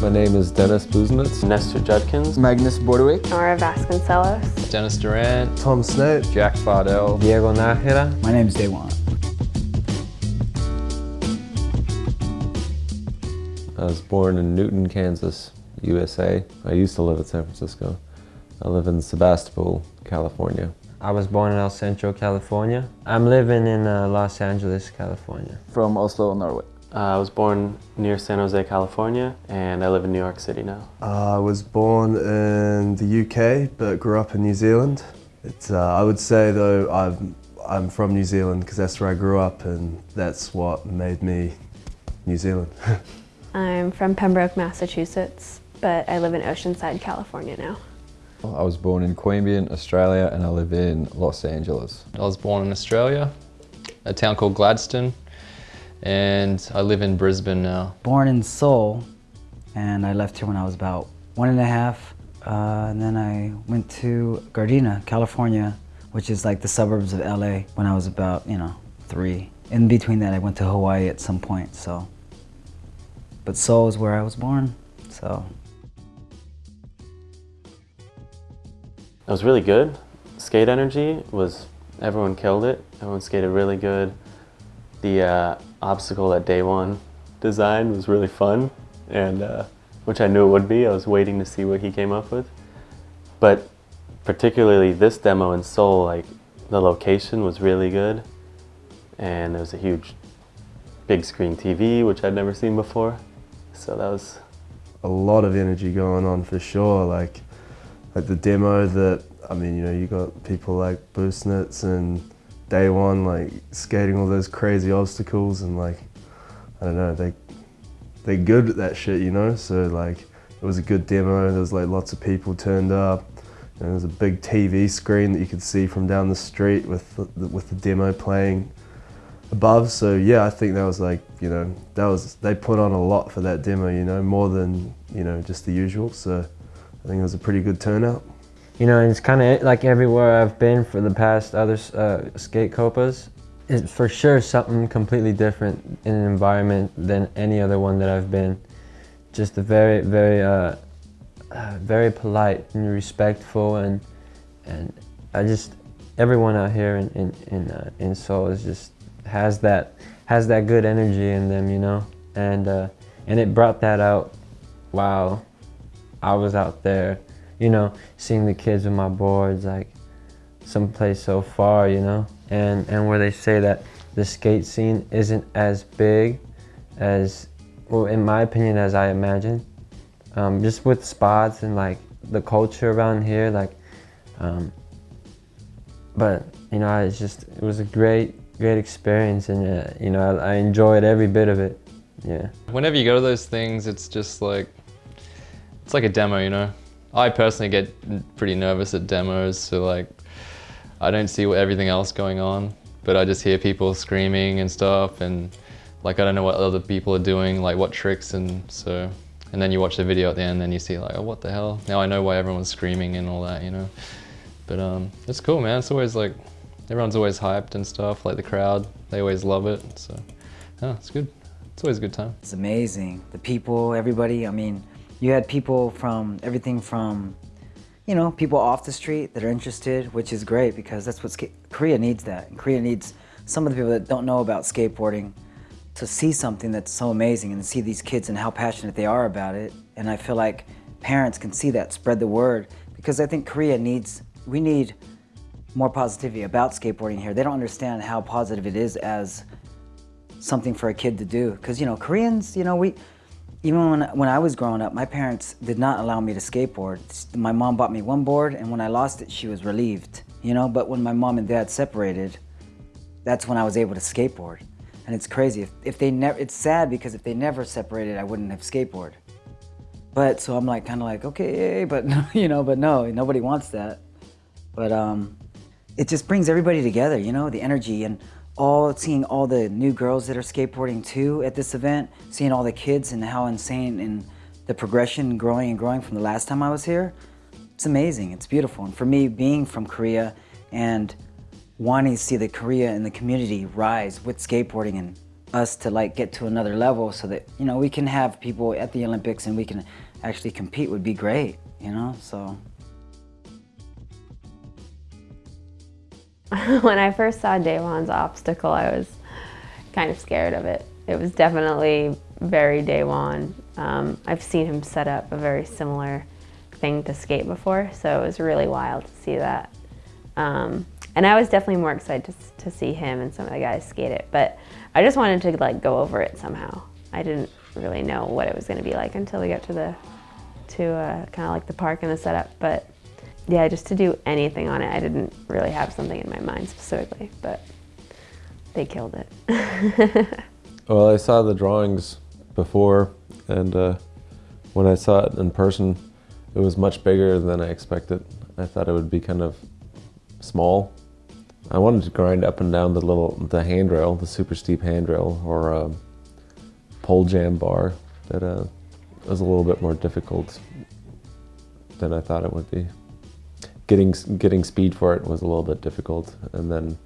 My name is Dennis Busenitz. Nestor Judkins. Magnus Bordewick. Nora Vasconcellos. Dennis Durrant. Tom Snape. Jack Fardell. Diego Nájera. My name is Daewon. I was born in Newton, Kansas, USA. I used to live in San Francisco. I live in Sebastopol, California. I was born in El Centro, California. I'm living in uh, Los Angeles, California. From Oslo, Norway. Uh, I was born near San Jose, California, and I live in New York City now. Uh, I was born in the UK, but grew up in New Zealand. It's, uh, I would say though, i I'm from New Zealand because that's where I grew up and that's what made me New Zealand. I'm from Pembroke, Massachusetts, but I live in Oceanside, California now. I was born in Queanbeyan, Australia, and I live in Los Angeles. I was born in Australia, a town called Gladstone, and I live in Brisbane now. Born in Seoul, and I left here when I was about one and a half. Uh, and then I went to Gardena, California, which is like the suburbs of LA when I was about, you know, three. In between that, I went to Hawaii at some point, so. But Seoul is where I was born, so. It was really good. Skate energy was, everyone killed it. Everyone skated really good. The uh, obstacle that Daewon designed was really fun, and uh, which I knew it would be. I was waiting to see what he came up with. But particularly this demo in Seoul, like the location was really good, and there was a huge big screen TV, which I'd never seen before. So that was a lot of energy going on for sure. Like, like the demo that I mean, you know, you got people like Busenitz and Daewon, like skating all those crazy obstacles and like, I don't know, they, they're good at that shit, you know? So like, it was a good demo. There was like lots of people turned up. And there was a big TV screen that you could see from down the street with the, with the demo playing above. So yeah, I think that was like, you know, that was, they put on a lot for that demo, you know, more than, you know, just the usual. So I think it was a pretty good turnout. You know, it's kind of like everywhere I've been for the past other uh, skate copas. It's for sure something completely different in an environment than any other one that I've been. Just a very, very, uh, uh, very polite and respectful, and and I just everyone out here in in in, uh, in Seoul is just has that has that good energy in them, you know, and uh, and it brought that out while I was out there you know, seeing the kids with my boards, like someplace so far, you know, and, and where they say that the skate scene isn't as big as, well, in my opinion, as I imagined. Um, just with spots and like the culture around here, like, um, but you know, it's just, it was a great, great experience and, uh, you know, I, I enjoyed every bit of it, yeah. Whenever you go to those things, it's just like, it's like a demo, you know? I personally get pretty nervous at demos, so like, I don't see what everything else going on, but I just hear people screaming and stuff, and like, I don't know what other people are doing, like what tricks, and so, and then you watch the video at the end, and then you see like, oh, what the hell? Now I know why everyone's screaming and all that, you know? But um, it's cool, man. It's always like, everyone's always hyped and stuff, like the crowd, they always love it, so, yeah, it's good. It's always a good time. It's amazing. The people, everybody, I mean, you had people from everything from, you know, people off the street that are interested, which is great because that's what Korea needs that. And Korea needs some of the people that don't know about skateboarding to see something that's so amazing and see these kids and how passionate they are about it. And I feel like parents can see that, spread the word, because I think Korea needs, we need more positivity about skateboarding here. They don't understand how positive it is as something for a kid to do. Because, you know, Koreans, you know, we, even when, when I was growing up, my parents did not allow me to skateboard. My mom bought me one board, and when I lost it, she was relieved, you know? But when my mom and dad separated, that's when I was able to skateboard. And it's crazy. If, if they never, it's sad because if they never separated, I wouldn't have skateboard. But so I'm like, kind of like, okay, but you know, but no, nobody wants that. But um, it just brings everybody together, you know, the energy and all seeing all the new girls that are skateboarding too at this event, seeing all the kids and how insane and the progression growing and growing from the last time I was here, it's amazing, it's beautiful. And for me, being from Korea and wanting to see the Korea and the community rise with skateboarding and us to like get to another level so that you know we can have people at the Olympics and we can actually compete would be great. You know, so. when I first saw Daewon's obstacle, I was kind of scared of it. It was definitely very Daewon. Um, I've seen him set up a very similar thing to skate before, so it was really wild to see that. Um, and I was definitely more excited to, to see him and some of the guys skate it, but I just wanted to like go over it somehow. I didn't really know what it was going to be like until we got to the to uh, kind of like the park and the setup, but yeah, just to do anything on it, I didn't really have something in my mind specifically, but they killed it. well, I saw the drawings before, and uh, when I saw it in person, it was much bigger than I expected. I thought it would be kind of small. I wanted to grind up and down the little the handrail, the super steep handrail, or a pole jam bar that uh, was a little bit more difficult than I thought it would be getting getting speed for it was a little bit difficult, and then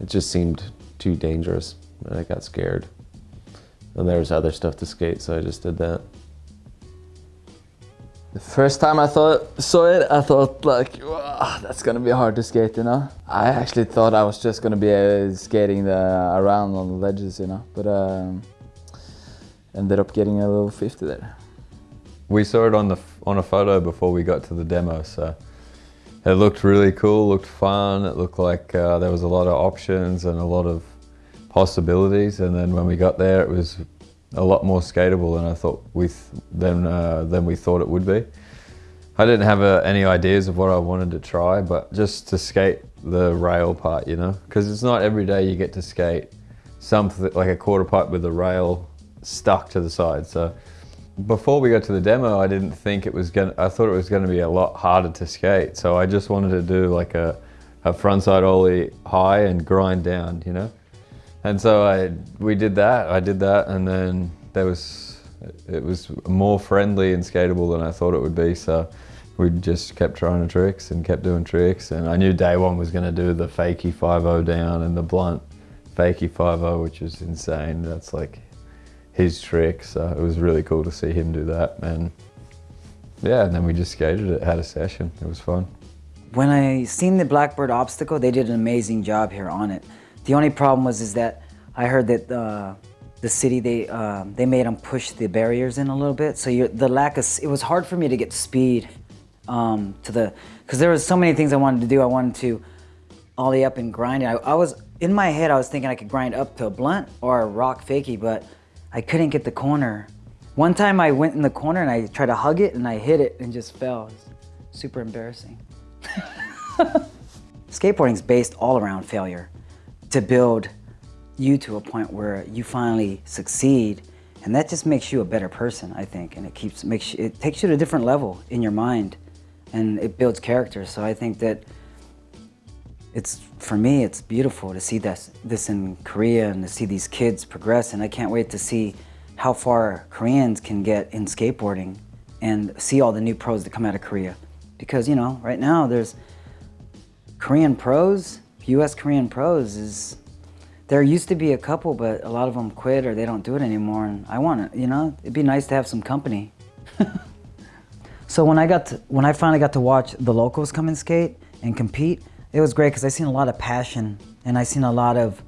it just seemed too dangerous, and I got scared. And there was other stuff to skate, so I just did that. The first time I thought saw it, I thought like, that's gonna be hard to skate, you know. I actually thought I was just gonna be uh, skating the, around on the ledges, you know, but um, ended up getting a little 50 there. We saw it on the on a photo before we got to the demo, so it looked really cool, looked fun. It looked like uh, there was a lot of options and a lot of possibilities. And then when we got there, it was a lot more skatable than I thought we th than uh, than we thought it would be. I didn't have uh, any ideas of what I wanted to try, but just to skate the rail part, you know, because it's not every day you get to skate something like a quarter pipe with a rail stuck to the side. So before we got to the demo, I didn't think it was gonna, I thought it was gonna be a lot harder to skate. So I just wanted to do like a, a frontside ollie high and grind down, you know? And so I, we did that, I did that and then there was, it was more friendly and skatable than I thought it would be. So we just kept trying tricks and kept doing tricks. And I knew Daewon was gonna do the fakie 5 down and the blunt fakie 5 which was insane. That's like, his trick. So it was really cool to see him do that. And yeah, and then we just skated it, had a session. It was fun. When I seen the Blackbird obstacle, they did an amazing job here on it. The only problem was is that I heard that uh, the city, they uh, they made them push the barriers in a little bit. So the lack of, it was hard for me to get speed um, to the, because there was so many things I wanted to do. I wanted to ollie up and grind. I, I was, in my head, I was thinking I could grind up to a blunt or a rock fakie, but I couldn't get the corner. One time I went in the corner and I tried to hug it and I hit it and just fell. super embarrassing. Skateboarding is based all around failure to build you to a point where you finally succeed and that just makes you a better person, I think, and it keeps makes you, it takes you to a different level in your mind, and it builds character. So I think that it's for me it's beautiful to see this this in Korea and to see these kids progress and I can't wait to see how far Koreans can get in skateboarding and see all the new pros that come out of Korea. Because you know right now there's Korean pros US Korean pros is there used to be a couple but a lot of them quit or they don't do it anymore and I want it you know it'd be nice to have some company. So when I got to, when I finally got to watch the locals come and skate and compete it was great because I seen a lot of passion and I seen a lot of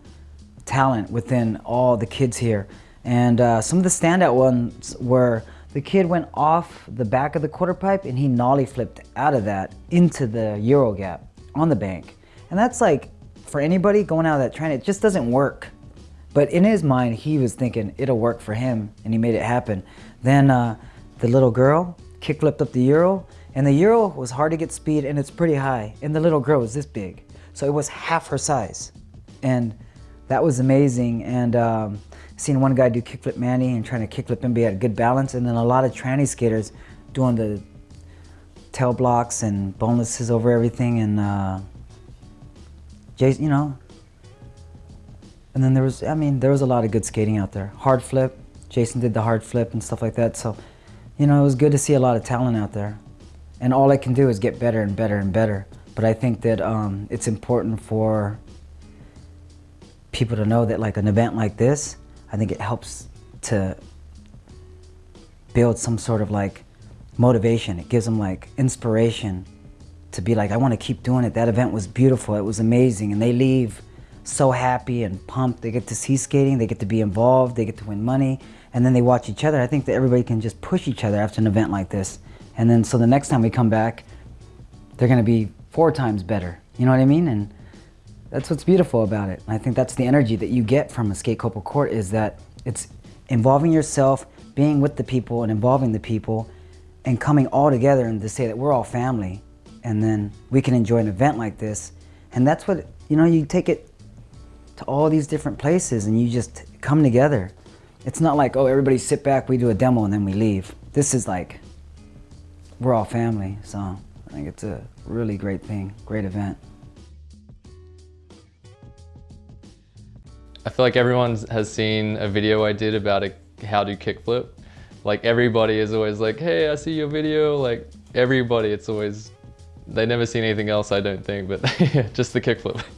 talent within all the kids here. And uh, some of the standout ones were the kid went off the back of the quarter pipe and he nollie flipped out of that into the Euro gap on the bank. And that's like, for anybody going out of that train, it just doesn't work. But in his mind, he was thinking it'll work for him and he made it happen. Then uh, the little girl kick flipped up the Euro and the Euro was hard to get speed and it's pretty high. And the little girl was this big. So it was half her size. And that was amazing. And um, seen one guy do kickflip Manny and trying to kickflip and be at good balance. And then a lot of tranny skaters doing the tail blocks and bonelesses over everything. And uh, Jason, you know. And then there was, I mean, there was a lot of good skating out there. Hard flip, Jason did the hard flip and stuff like that. So, you know, it was good to see a lot of talent out there. And all I can do is get better and better and better. But I think that um, it's important for people to know that like an event like this, I think it helps to build some sort of like motivation. It gives them like inspiration to be like, I want to keep doing it. That event was beautiful. It was amazing. And they leave so happy and pumped. They get to see skating. They get to be involved. They get to win money. And then they watch each other. I think that everybody can just push each other after an event like this. And then so the next time we come back, they're going to be four times better. You know what I mean? And that's what's beautiful about it. I think that's the energy that you get from a skate Copa court is that it's involving yourself, being with the people and involving the people and coming all together and to say that we're all family and then we can enjoy an event like this. And that's what, you know, you take it to all these different places and you just come together. It's not like, oh, everybody sit back, we do a demo and then we leave. This is like, we're all family. So I think it's a really great thing, great event. I feel like everyone has seen a video I did about a how to kickflip. Like everybody is always like, hey, I see your video. Like everybody, it's always, they never seen anything else, I don't think, but just the kickflip.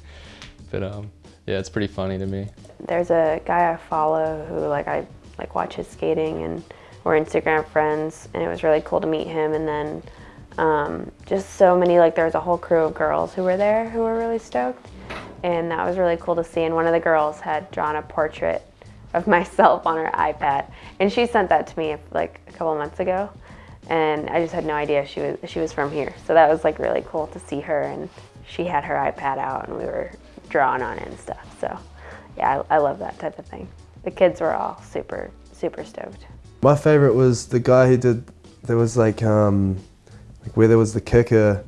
But um, yeah, it's pretty funny to me. There's a guy I follow who like I like watch his skating and we're Instagram friends and it was really cool to meet him. And then um, just so many like there was a whole crew of girls who were there who were really stoked. And that was really cool to see. And one of the girls had drawn a portrait of myself on her iPad. And she sent that to me like a couple months ago. And I just had no idea she was she was from here. So that was like really cool to see her. And she had her iPad out and we were drawing on it and stuff. So yeah, I, I love that type of thing. The kids were all super, super stoked. My favorite was the guy who did, there was like, um, like where there was the kicker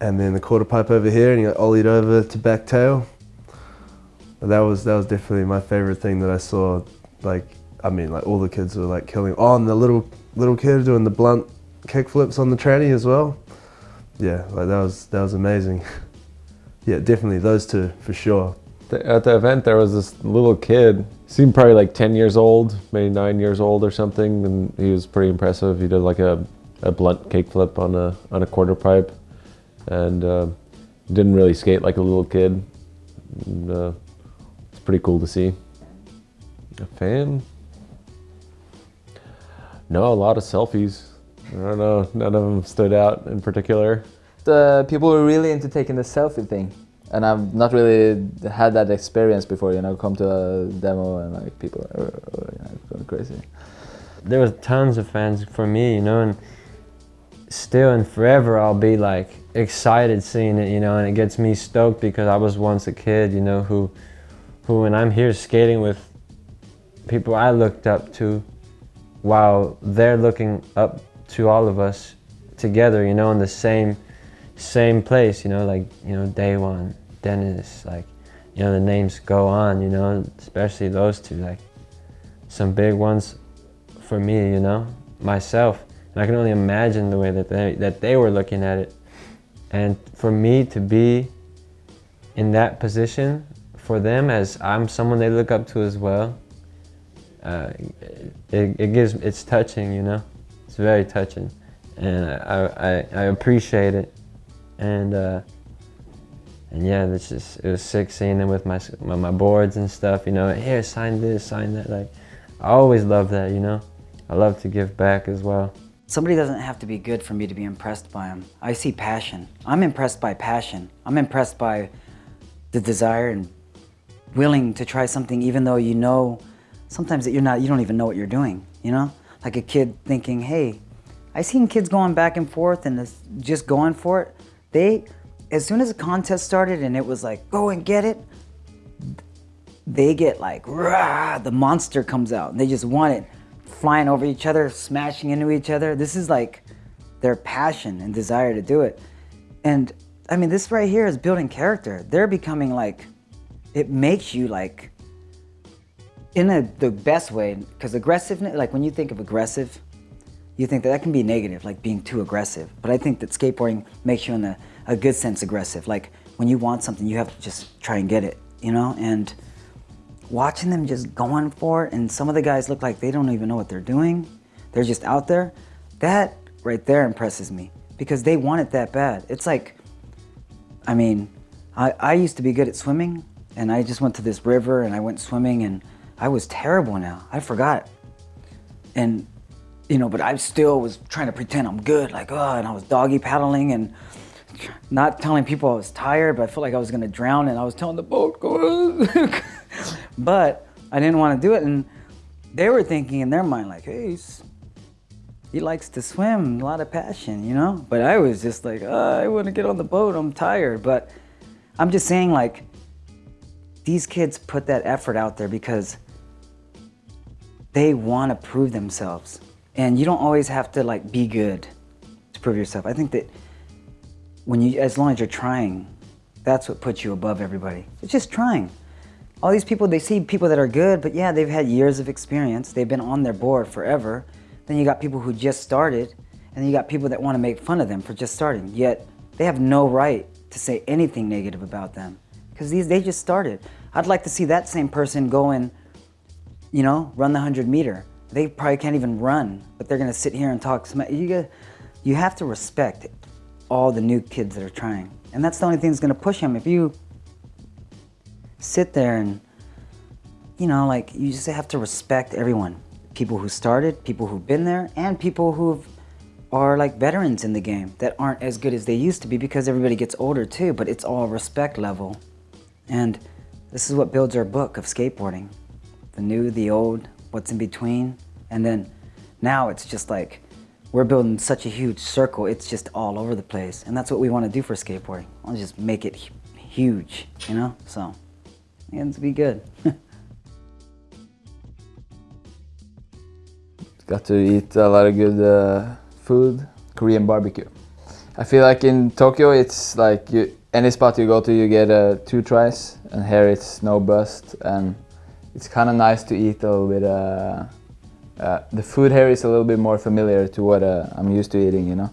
and then the quarter pipe over here and he got ollied over to back tail. That was, that was definitely my favorite thing that I saw. Like, I mean, like all the kids were like killing. Oh, and the little, little kid doing the blunt kick flips on the tranny as well. Yeah, like that was, that was amazing. yeah, definitely those two for sure. At the event, there was this little kid. Seemed probably like 10 years old, maybe nine years old or something, and he was pretty impressive. He did like a, a blunt kick flip on a on a quarter pipe, and uh, didn't really skate like a little kid. And, uh, it's pretty cool to see. A fan? No, a lot of selfies. I don't know, none of them stood out in particular. The people were really into taking the selfie thing. And I've not really had that experience before, you know, come to a demo and like people are you know, going crazy. There was tons of fans for me, you know, and still and forever I'll be like excited seeing it, you know, and it gets me stoked because I was once a kid, you know, who, who when I'm here skating with people I looked up to while they're looking up to all of us together, you know, in the same same place, you know, like, you know, Daewon, Dennis, like, you know, the names go on, you know, especially those two, like, some big ones for me, you know, myself. And I can only imagine the way that they, that they were looking at it. And for me to be in that position for them as I'm someone they look up to as well, uh, it, it gives, it's touching, you know, it's very touching. And I, I, I appreciate it and uh, and yeah, it's just it was sick seeing them with my, my my boards and stuff. You know, here sign this, sign that. Like, I always love that. You know, I love to give back as well. Somebody doesn't have to be good for me to be impressed by them. I see passion. I'm impressed by passion. I'm impressed by the desire and willing to try something even though you know sometimes that you're not, you don't even know what you're doing, you know? Like a kid thinking, hey, I seen kids going back and forth and just going for it. They, as soon as the contest started and it was like, go and get it, they get like, rah, the monster comes out and they just want it flying over each other, smashing into each other. This is like their passion and desire to do it. And I mean, this right here is building character. They're becoming like, it makes you like, in a, the best way, because aggressiveness, like when you think of aggressive, you think that that can be negative, like being too aggressive. But I think that skateboarding makes you in a, a good sense aggressive. Like when you want something, you have to just try and get it, you know? And watching them just going for it, and some of the guys look like they don't even know what they're doing. They're just out there. That right there impresses me because they want it that bad. It's like, I mean, I, I used to be good at swimming and I just went to this river and I went swimming and I was terrible now. I forgot. And, you know, but I still was trying to pretend I'm good, like, oh, and I was doggy paddling and not telling people I was tired, but I felt like I was gonna drown and I was telling the boat, go But I didn't want to do it. And they were thinking in their mind, like, hey, he likes to swim, a lot of passion, you know? But I was just like, oh, I want to get on the boat, I'm tired. But I'm just saying, like, these kids put that effort out there because they want to prove themselves. And you don't always have to like be good to prove yourself. I think that when you, as long as you're trying, that's what puts you above everybody. It's just trying. All these people, they see people that are good, but yeah, they've had years of experience. They've been on their board forever. Then you got people who just started, and then you got people that want to make fun of them for just starting. Yet they have no right to say anything negative about them because these they just started. I'd like to see that same person go and, you know, run the 100 meter. They probably can't even run, but they're to sit here and talk. You, got, you have to respect all the new kids that are trying. And that's the only thing that's to push them. If you sit there and, you know, like you just have to respect everyone. People who started, people who've been there, and people who are like veterans in the game that aren't as good as they used to be because everybody gets older too, but it's all respect level. And this is what builds our book of skateboarding. The new, the old, what's in between. And then now it's just like, we're building such a huge circle, it's just all over the place. And that's what we want to do for skateboarding. I want just make it huge, you know? So, to be good. Got to eat a lot of good uh, food, Korean barbecue. I feel like in Tokyo, it's like you, any spot you go to, you get uh, two tries, and here it's no bust, and it's kind of nice to eat a little bit. Uh, the food here is a little bit more familiar to what uh, I'm used to eating, you know.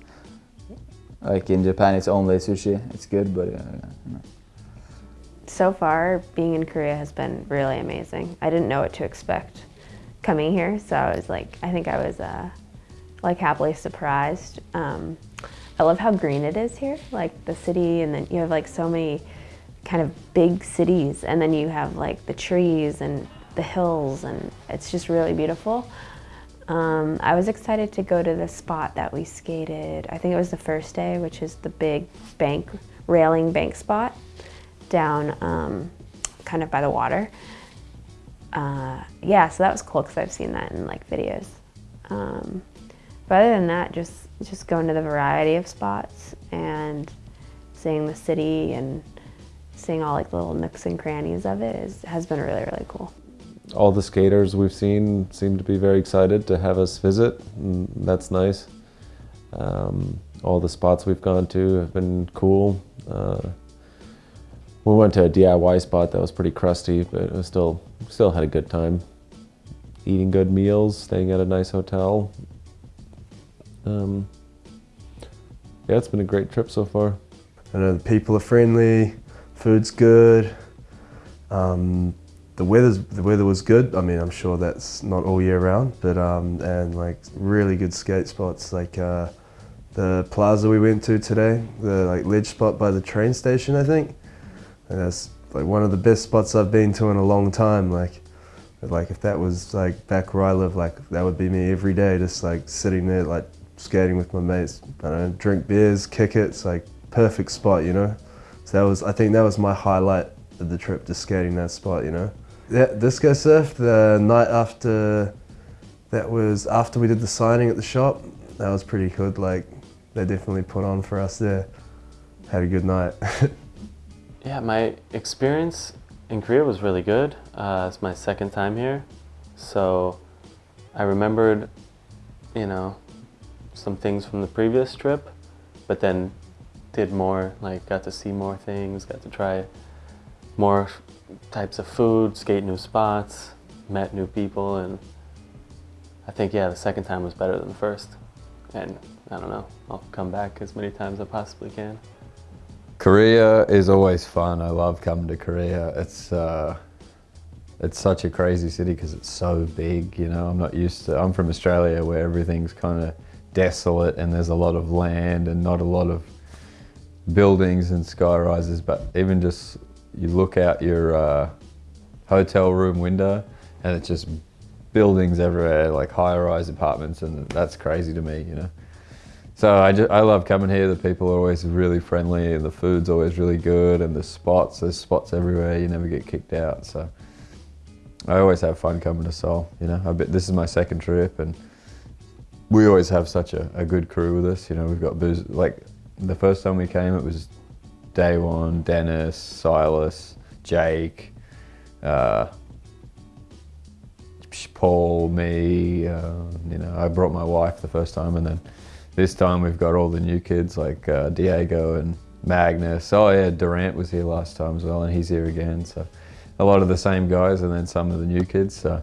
Like in Japan, it's only sushi. It's good, but. Uh, so far, being in Korea has been really amazing. I didn't know what to expect coming here, so I was like, I think I was uh, like happily surprised. Um, I love how green it is here, like the city, and then you have like so many kind of big cities, and then you have like the trees and the hills, and it's just really beautiful. Um, I was excited to go to the spot that we skated. I think it was the first day, which is the big bank, railing bank spot down um, kind of by the water. Uh, yeah, so that was cool because I've seen that in like videos. Um, but other than that, just just going to the variety of spots and seeing the city and seeing all like little nooks and crannies of it is, has been really, really cool. All the skaters we've seen seem to be very excited to have us visit, and that's nice. Um, all the spots we've gone to have been cool. Uh, we went to a DIY spot that was pretty crusty, but it was still still had a good time. Eating good meals, staying at a nice hotel. Um, yeah, it's been a great trip so far. I know the people are friendly, food's good. Um, the weather's the weather was good. I mean, I'm sure that's not all year round, but um, and like really good skate spots like uh, the plaza we went to today, the like ledge spot by the train station, I think. And that's like one of the best spots I've been to in a long time. Like, like if that was like back where I live, like that would be me every day, just like sitting there, like skating with my mates. I don't know, drink beers, kick it. It's like perfect spot, you know. That was, I think that was my highlight of the trip, just skating that spot, you know. Yeah, disco surf the night after, that was after we did the signing at the shop. That was pretty good. Like they definitely put on for us there. Had a good night. Yeah, my experience in Korea was really good. Uh, it's my second time here. So I remembered, you know, some things from the previous trip, but then did more, like got to see more things, got to try more types of food, skate new spots, met new people, and I think, yeah, the second time was better than the first. And I don't know, I'll come back as many times as I possibly can. Korea is always fun. I love coming to Korea. It's uh, it's such a crazy city because it's so big. You know, I'm not used to. I'm from Australia where everything's kind of desolate and there's a lot of land and not a lot of buildings and sky rises. But even just you look out your uh, hotel room window and it's just buildings everywhere, like high-rise apartments, and that's crazy to me, you know. So I, just, I love coming here. The people are always really friendly, and the food's always really good, and the spots, there's spots everywhere. You never get kicked out. So I always have fun coming to Seoul. You know, I bet this is my second trip, and we always have such a, a good crew with us. You know, we've got booze. Like the first time we came, it was Daewon, Dennis, Silas, Jake, uh, Paul, me. Uh, you know, I brought my wife the first time, and then this time we've got all the new kids like uh, Diego and Magnus. Oh yeah, Durrant was here last time as well, and he's here again. So a lot of the same guys, and then some of the new kids. So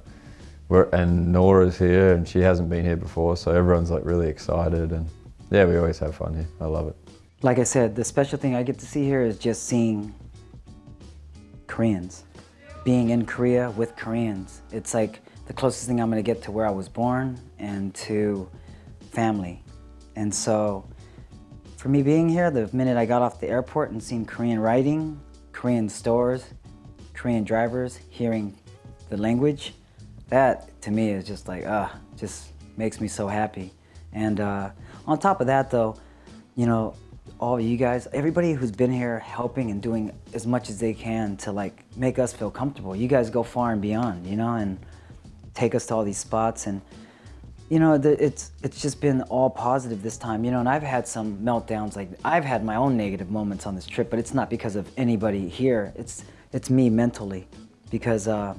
we're, and Nora's here, and she hasn't been here before, so everyone's like really excited, and yeah, we always have fun here. I love it. Like I said, the special thing I get to see here is just seeing Koreans. Being in Korea with Koreans. It's like the closest thing I'm gonna get to where I was born and to family. And so for me being here, the minute I got off the airport and seen Korean writing, Korean stores, Korean drivers, hearing the language, that to me is just like, ah, uh, just makes me so happy. And uh, on top of that though, you know, all you guys, everybody who's been here helping and doing as much as they can to like make us feel comfortable. You guys go far and beyond, you know, and take us to all these spots and you know, the, it's it's just been all positive this time, you know, and I've had some meltdowns, like I've had my own negative moments on this trip, but it's not because of anybody here. It's it's me mentally, because uh,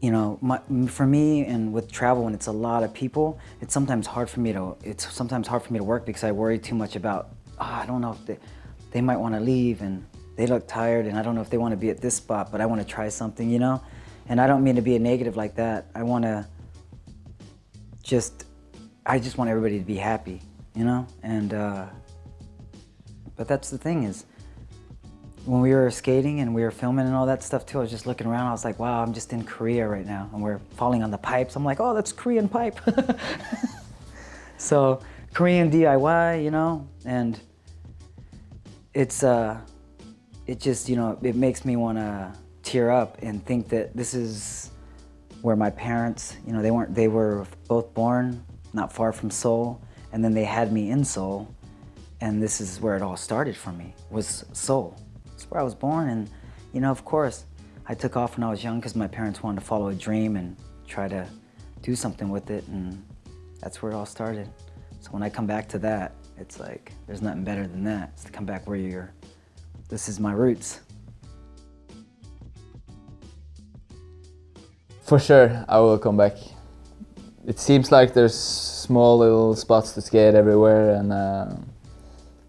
you know, my, for me and with travel, when it's a lot of people, it's sometimes hard for me to it's sometimes hard for me to work because I worry too much about oh, I don't know if they they might want to leave and they look tired and I don't know if they want to be at this spot, but I want to try something, you know, and I don't mean to be a negative like that. I want to just, I just want everybody to be happy, you know? And, uh, but that's the thing is, when we were skating and we were filming and all that stuff too, I was just looking around, I was like, wow, I'm just in Korea right now. And we're falling on the pipes. I'm like, oh, that's Korean pipe. so, Korean DIY, you know? And it's, uh, it just, you know, it makes me want to tear up and think that this is where my parents, you know, they weren't, they were both born not far from Seoul, and then they had me in Seoul, and this is where it all started for me, was Seoul. It's where I was born, and, you know, of course, I took off when I was young because my parents wanted to follow a dream and try to do something with it, and that's where it all started. So when I come back to that, it's like, there's nothing better than that. It's to come back where you're, this is my roots. For sure, I will come back. It seems like there's small little spots to skate everywhere and uh,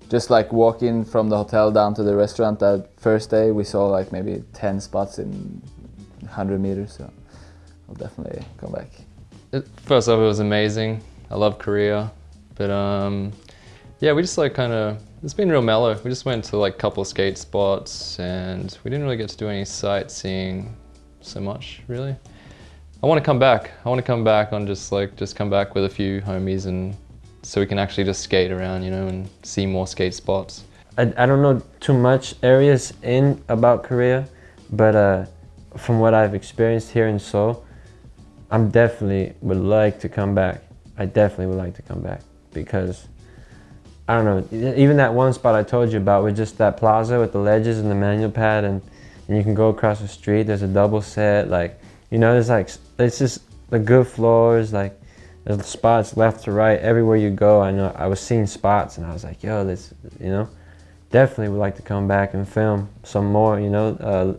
just like walking from the hotel down to the restaurant that first day we saw like maybe 10 spots in 100 meters so I'll definitely come back. First off it was amazing. I love Korea but um, yeah we just like kind of it's been real mellow. We just went to like a couple of skate spots and we didn't really get to do any sightseeing so much really. I want to come back. I want to come back on just like, just come back with a few homies and so we can actually just skate around, you know, and see more skate spots. I, I don't know too much areas in about Korea, but uh, from what I've experienced here in Seoul, I'm definitely would like to come back. I definitely would like to come back because I don't know, even that one spot I told you about with just that plaza with the ledges and the manual pad and, and you can go across the street, there's a double set, like you know, there's like, it's just the good floors, like there's spots left to right, everywhere you go. I know I was seeing spots and I was like, yo, this, you know, definitely would like to come back and film some more, you know. Uh,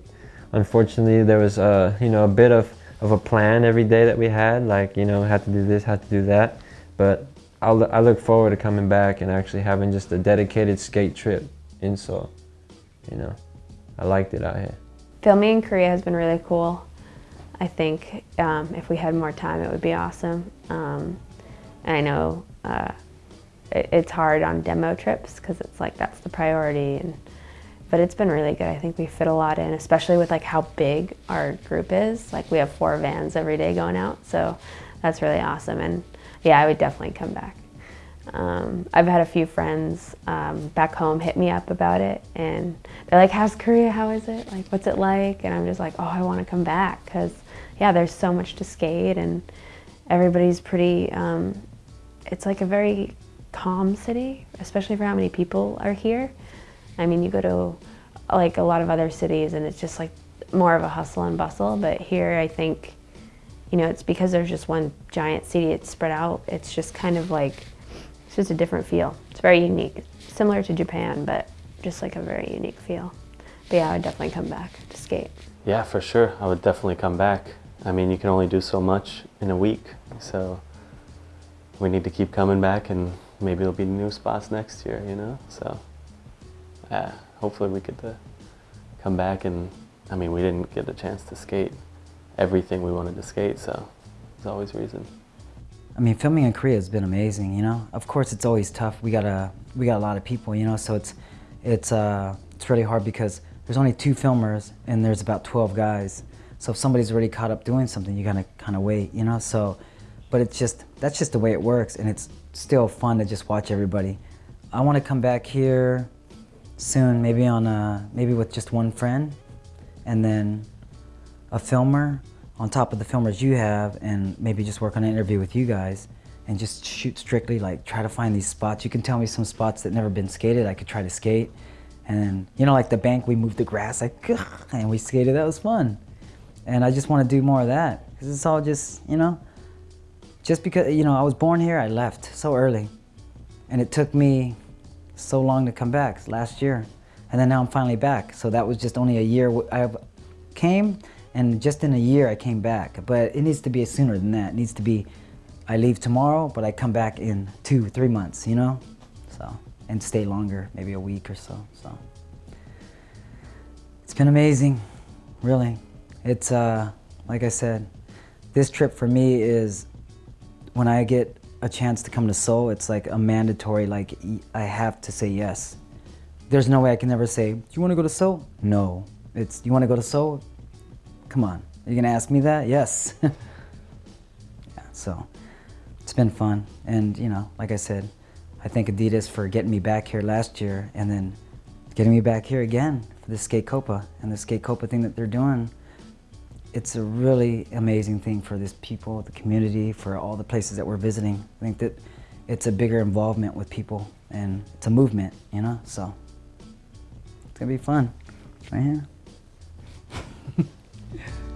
unfortunately, there was, uh, you know, a bit of, of a plan every day that we had, like, you know, had to do this, had to do that. But I'll, I look forward to coming back and actually having just a dedicated skate trip in Seoul, you know. I liked it out here. Filming in Korea has been really cool. I think um, if we had more time, it would be awesome. Um, and I know uh, it, it's hard on demo trips because it's like that's the priority. And, but it's been really good. I think we fit a lot in, especially with like how big our group is. Like we have four vans every day going out, so that's really awesome. And yeah, I would definitely come back. Um, I've had a few friends um, back home hit me up about it and they're like, how's Korea, how is it? Like, what's it like? And I'm just like, oh, I want to come back because yeah, there's so much to skate and everybody's pretty, um, it's like a very calm city, especially for how many people are here. I mean, you go to like a lot of other cities and it's just like more of a hustle and bustle, but here I think, you know, it's because there's just one giant city, it's spread out. It's just kind of like, it's just a different feel. It's very unique, similar to Japan, but just like a very unique feel. But yeah, I would definitely come back to skate. Yeah, for sure. I would definitely come back. I mean, you can only do so much in a week, so we need to keep coming back and maybe there'll be new spots next year, you know? So, yeah, hopefully we get to come back and, I mean, we didn't get a chance to skate everything we wanted to skate, so there's always reason. I mean, filming in Korea has been amazing. You know, of course, it's always tough. We got a we got a lot of people. You know, so it's it's uh, it's really hard because there's only two filmers and there's about 12 guys. So if somebody's already caught up doing something, you gotta kind of wait. You know, so but it's just that's just the way it works, and it's still fun to just watch everybody. I want to come back here soon, maybe on a, maybe with just one friend, and then a filmer on top of the filmers you have and maybe just work on an interview with you guys and just shoot strictly like try to find these spots. You can tell me some spots that never been skated I could try to skate. And you know like the bank we moved the grass like and we skated that was fun. And I just want to do more of that because it's all just you know just because you know I was born here I left so early and it took me so long to come back last year and then now I'm finally back so that was just only a year I came and just in a year I came back. But it needs to be sooner than that. It needs to be, I leave tomorrow, but I come back in two, three months, you know? So, and stay longer, maybe a week or so, so. It's been amazing, really. It's, uh, like I said, this trip for me is, when I get a chance to come to Seoul, it's like a mandatory, like, I have to say yes. There's no way I can ever say, do you want to go to Seoul? No. It's, you want to go to Seoul? Come on, are you gonna ask me that? Yes. yeah, so it's been fun. And you know, like I said, I thank Adidas for getting me back here last year and then getting me back here again for the Skate Copa and the Skate Copa thing that they're doing. It's a really amazing thing for this people, the community, for all the places that we're visiting. I think that it's a bigger involvement with people and it's a movement, you know, so it's gonna be fun right here.